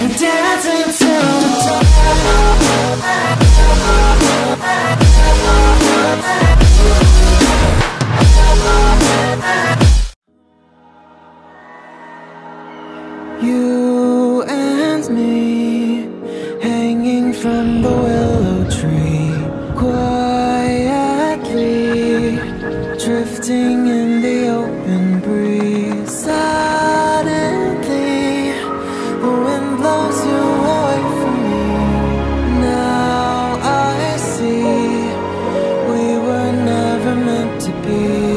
You and me hanging from the willow tree, quietly drifting in the open breeze. to be.